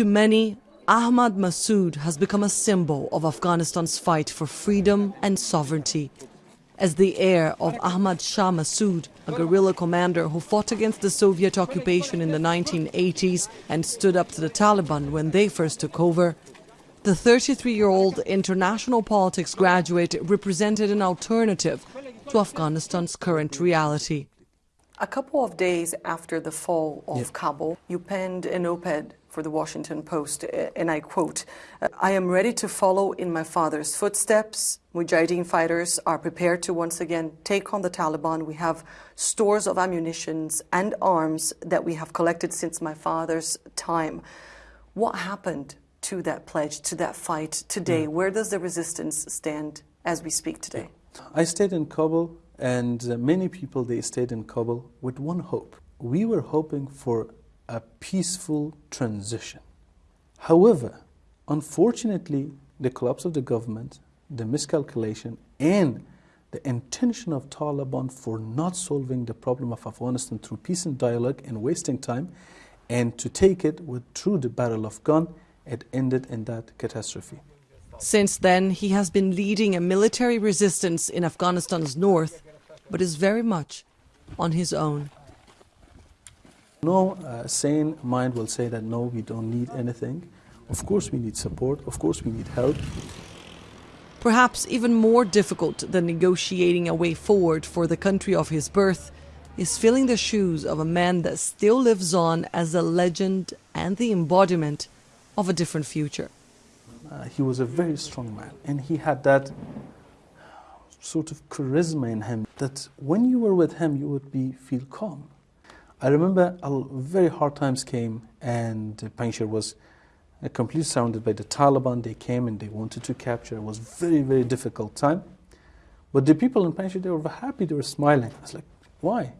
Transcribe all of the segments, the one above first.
To many, Ahmad Massoud has become a symbol of Afghanistan's fight for freedom and sovereignty. As the heir of Ahmad Shah Massoud, a guerrilla commander who fought against the Soviet occupation in the 1980s and stood up to the Taliban when they first took over, the 33 year old international politics graduate represented an alternative to Afghanistan's current reality. A couple of days after the fall of yeah. Kabul, you penned an op ed for the Washington Post, and I quote I am ready to follow in my father's footsteps. Mujahideen fighters are prepared to once again take on the Taliban. We have stores of ammunitions and arms that we have collected since my father's time. What happened to that pledge, to that fight today? Yeah. Where does the resistance stand as we speak today? I stayed in Kabul and uh, many people, they stayed in Kabul with one hope. We were hoping for a peaceful transition. However, unfortunately, the collapse of the government, the miscalculation, and the intention of Taliban for not solving the problem of Afghanistan through peace and dialogue and wasting time, and to take it with, through the battle of gun, it ended in that catastrophe. Since then, he has been leading a military resistance in Afghanistan's north but is very much on his own. No uh, sane mind will say that no, we don't need anything. Of course, we need support. Of course, we need help. Perhaps even more difficult than negotiating a way forward for the country of his birth is filling the shoes of a man that still lives on as a legend and the embodiment of a different future. Uh, he was a very strong man, and he had that sort of charisma in him that when you were with him, you would be feel calm. I remember a very hard times came and Panjshir was uh, completely surrounded by the Taliban. They came and they wanted to capture. It was very, very difficult time. But the people in Panjshir, they were happy, they were smiling. I was like, why?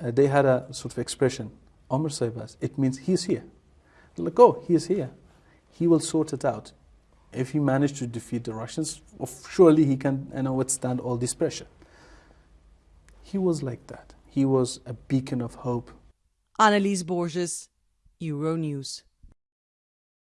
Uh, they had a sort of expression, Amr Saibas, it means he's here. They're like, oh, he is here. He will sort it out if he managed to defeat the Russians, surely he can you know, withstand all this pressure. He was like that. He was a beacon of hope. Anelise Borges, Euronews.